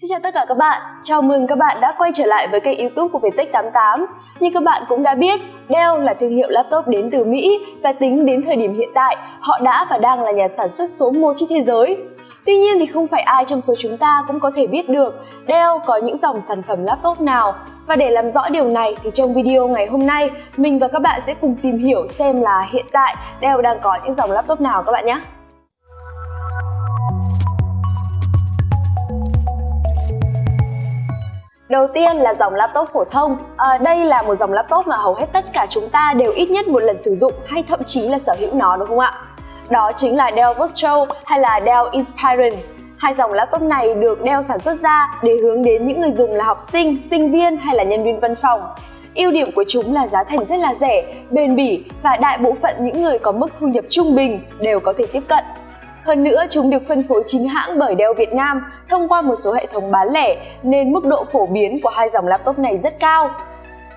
Xin chào tất cả các bạn, chào mừng các bạn đã quay trở lại với kênh youtube của Viettech88 Như các bạn cũng đã biết, Dell là thương hiệu laptop đến từ Mỹ và tính đến thời điểm hiện tại, họ đã và đang là nhà sản xuất số 1 trên thế giới. Tuy nhiên thì không phải ai trong số chúng ta cũng có thể biết được Dell có những dòng sản phẩm laptop nào. Và để làm rõ điều này thì trong video ngày hôm nay, mình và các bạn sẽ cùng tìm hiểu xem là hiện tại Dell đang có những dòng laptop nào các bạn nhé. Đầu tiên là dòng laptop phổ thông. À, đây là một dòng laptop mà hầu hết tất cả chúng ta đều ít nhất một lần sử dụng hay thậm chí là sở hữu nó đúng không ạ? Đó chính là Dell Vostro hay là Dell Inspiron. Hai dòng laptop này được Dell sản xuất ra để hướng đến những người dùng là học sinh, sinh viên hay là nhân viên văn phòng. Ưu điểm của chúng là giá thành rất là rẻ, bền bỉ và đại bộ phận những người có mức thu nhập trung bình đều có thể tiếp cận. Hơn nữa, chúng được phân phối chính hãng bởi Dell Việt Nam thông qua một số hệ thống bán lẻ nên mức độ phổ biến của hai dòng laptop này rất cao.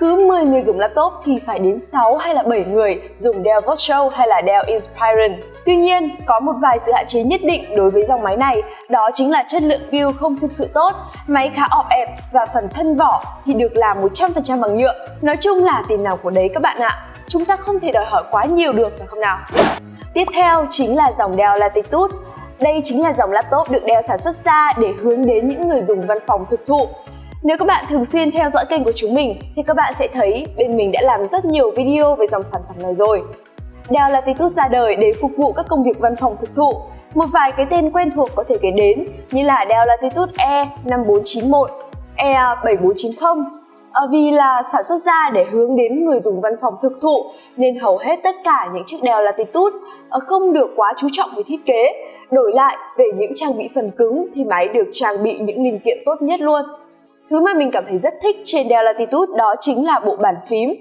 Cứ 10 người dùng laptop thì phải đến 6 hay là 7 người dùng Dell Vostro hay là Dell Inspiron. Tuy nhiên, có một vài sự hạn chế nhất định đối với dòng máy này, đó chính là chất lượng build không thực sự tốt, máy khá ọp ẹp và phần thân vỏ thì được làm 100% bằng nhựa. Nói chung là tiền nào của đấy các bạn ạ. Chúng ta không thể đòi hỏi quá nhiều được phải không nào? Tiếp theo chính là dòng Dell Latitude. Đây chính là dòng laptop được Dell sản xuất ra để hướng đến những người dùng văn phòng thực thụ. Nếu các bạn thường xuyên theo dõi kênh của chúng mình thì các bạn sẽ thấy bên mình đã làm rất nhiều video về dòng sản phẩm này rồi. Dell Latitude ra đời để phục vụ các công việc văn phòng thực thụ. Một vài cái tên quen thuộc có thể kể đến như là Dell Latitude E5491, E7490, À, vì là sản xuất ra để hướng đến người dùng văn phòng thực thụ nên hầu hết tất cả những chiếc Dell Latitude ờ, không được quá chú trọng về thiết kế. Đổi lại, về những trang bị phần cứng thì máy được trang bị những linh kiện tốt nhất luôn. Thứ mà mình cảm thấy rất thích trên Dell Latitude đó chính là bộ bàn phím.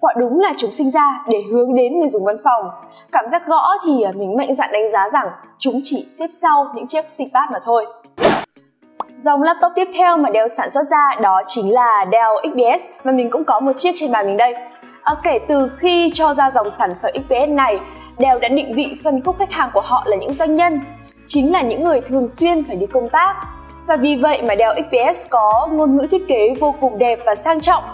Quả đúng là chúng sinh ra để hướng đến người dùng văn phòng. Cảm giác gõ thì à, mình mạnh dạn đánh giá rằng chúng chỉ xếp sau những chiếc ThinkPad mà thôi. Dòng laptop tiếp theo mà Dell sản xuất ra đó chính là Dell XPS và mình cũng có một chiếc trên bàn mình đây. À, kể từ khi cho ra dòng sản phẩm XPS này, Dell đã định vị phân khúc khách hàng của họ là những doanh nhân, chính là những người thường xuyên phải đi công tác. Và vì vậy mà Dell XPS có ngôn ngữ thiết kế vô cùng đẹp và sang trọng.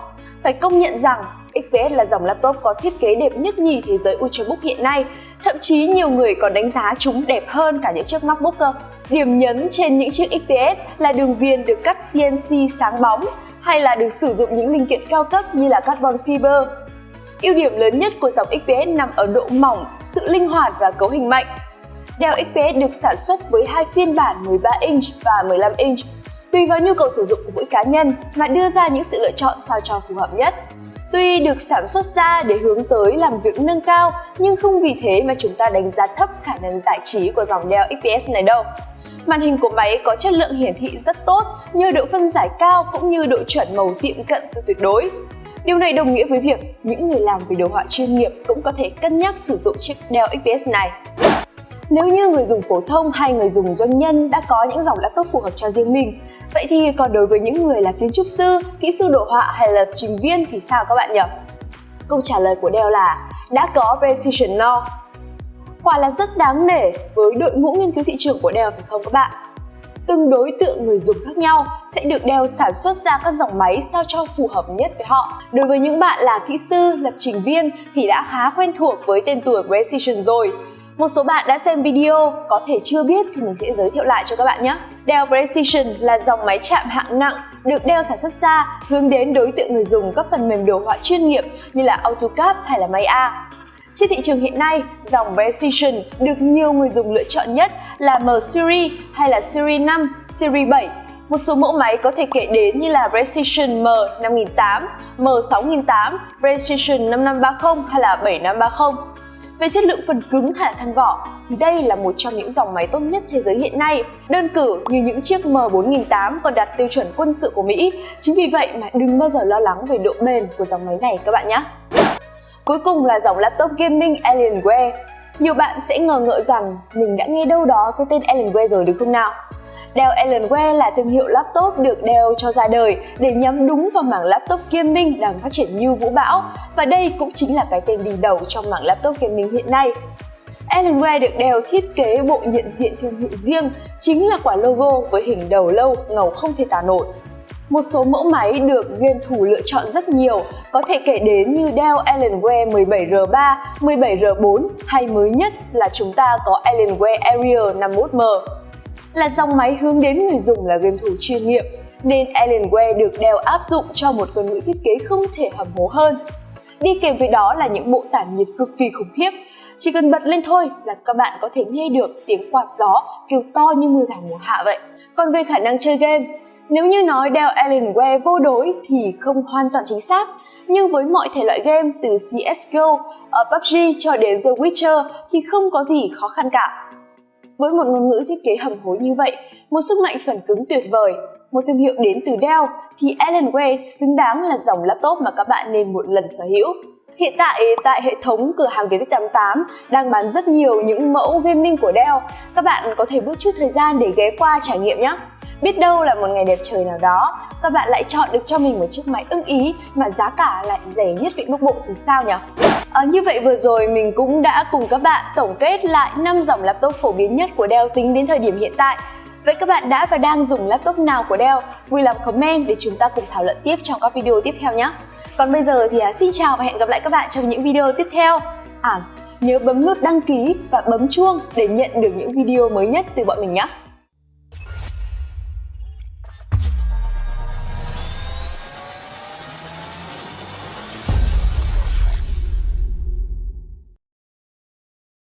Phải công nhận rằng XPS là dòng laptop có thiết kế đẹp nhất nhì thế giới Ultrabook hiện nay, thậm chí nhiều người còn đánh giá chúng đẹp hơn cả những chiếc MacBook cơ. Điểm nhấn trên những chiếc XPS là đường viền được cắt CNC sáng bóng hay là được sử dụng những linh kiện cao cấp như là carbon fiber. Ưu điểm lớn nhất của dòng XPS nằm ở độ mỏng, sự linh hoạt và cấu hình mạnh. Dell XPS được sản xuất với hai phiên bản 13 inch và 15 inch. Tùy vào nhu cầu sử dụng của mỗi cá nhân mà đưa ra những sự lựa chọn sao cho phù hợp nhất. Tuy được sản xuất ra để hướng tới làm việc nâng cao, nhưng không vì thế mà chúng ta đánh giá thấp khả năng giải trí của dòng Dell XPS này đâu. Màn hình của máy có chất lượng hiển thị rất tốt, nhờ độ phân giải cao cũng như độ chuẩn màu tiệm cận sự tuyệt đối. Điều này đồng nghĩa với việc những người làm về đồ họa chuyên nghiệp cũng có thể cân nhắc sử dụng chiếc Dell XPS này. Nếu như người dùng phổ thông hay người dùng doanh nhân đã có những dòng laptop phù hợp cho riêng mình, vậy thì còn đối với những người là kiến trúc sư, kỹ sư đồ họa hay là trình viên thì sao các bạn nhỉ? Câu trả lời của Dell là đã có Precision No. quả là rất đáng nể với đội ngũ nghiên cứu thị trường của Dell phải không các bạn? Từng đối tượng người dùng khác nhau sẽ được Dell sản xuất ra các dòng máy sao cho phù hợp nhất với họ. Đối với những bạn là kỹ sư, lập trình viên thì đã khá quen thuộc với tên tuổi Precision rồi. Một số bạn đã xem video, có thể chưa biết thì mình sẽ giới thiệu lại cho các bạn nhé. Dell Precision là dòng máy chạm hạng nặng được Dell sản xuất ra hướng đến đối tượng người dùng các phần mềm đồ họa chuyên nghiệp như là AutoCAD hay là Maya. Trên thị trường hiện nay, dòng Precision được nhiều người dùng lựa chọn nhất là M Series hay là Series 5, Series 7. Một số mẫu máy có thể kể đến như là Precision M5008, M6008, Precision 5530 hay là 7530. Về chất lượng phần cứng hay là thân vỏ thì đây là một trong những dòng máy tốt nhất thế giới hiện nay. Đơn cử như những chiếc M4008 còn đạt tiêu chuẩn quân sự của Mỹ. Chính vì vậy mà đừng bao giờ lo lắng về độ bền của dòng máy này các bạn nhé. Cuối cùng là dòng laptop gaming Alienware. Nhiều bạn sẽ ngờ ngợ rằng mình đã nghe đâu đó cái tên Alienware rồi đúng không nào? Dell Alienware là thương hiệu laptop được Dell cho ra đời để nhắm đúng vào mảng laptop gaming đang phát triển như vũ bão và đây cũng chính là cái tên đi đầu trong mảng laptop gaming hiện nay. Alienware được Dell thiết kế bộ nhận diện thương hiệu riêng, chính là quả logo với hình đầu lâu ngầu không thể tả nổi. Một số mẫu máy được game thủ lựa chọn rất nhiều, có thể kể đến như Dell Alienware 17R3, 17R4 hay mới nhất là chúng ta có Alienware Area 51M. Là dòng máy hướng đến người dùng là game thủ chuyên nghiệp, nên Alienware được Dell áp dụng cho một ngôn ngữ thiết kế không thể hầm hố hơn. Đi kèm với đó là những bộ tản nhiệt cực kỳ khủng khiếp, chỉ cần bật lên thôi là các bạn có thể nghe được tiếng quạt gió kêu to như mưa rào mùa hạ vậy. Còn về khả năng chơi game, nếu như nói Dell Alienware vô đối thì không hoàn toàn chính xác, nhưng với mọi thể loại game từ CSGO, ở PUBG cho đến The Witcher thì không có gì khó khăn cả. Với một ngôn ngữ thiết kế hầm hối như vậy, một sức mạnh phần cứng tuyệt vời, một thương hiệu đến từ Dell thì Alienware xứng đáng là dòng laptop mà các bạn nên một lần sở hữu. Hiện tại tại hệ thống cửa hàng Viettech 88 đang bán rất nhiều những mẫu gaming của Dell. Các bạn có thể bước chút thời gian để ghé qua trải nghiệm nhé. Biết đâu là một ngày đẹp trời nào đó, các bạn lại chọn được cho mình một chiếc máy ưng ý mà giá cả lại rẻ nhất vị bắc bộ thì sao nhỉ? À, như vậy vừa rồi mình cũng đã cùng các bạn tổng kết lại 5 dòng laptop phổ biến nhất của Dell tính đến thời điểm hiện tại. Vậy các bạn đã và đang dùng laptop nào của Dell? Vui lòng comment để chúng ta cùng thảo luận tiếp trong các video tiếp theo nhé! Còn bây giờ thì à, xin chào và hẹn gặp lại các bạn trong những video tiếp theo. À, nhớ bấm nút đăng ký và bấm chuông để nhận được những video mới nhất từ bọn mình nhé!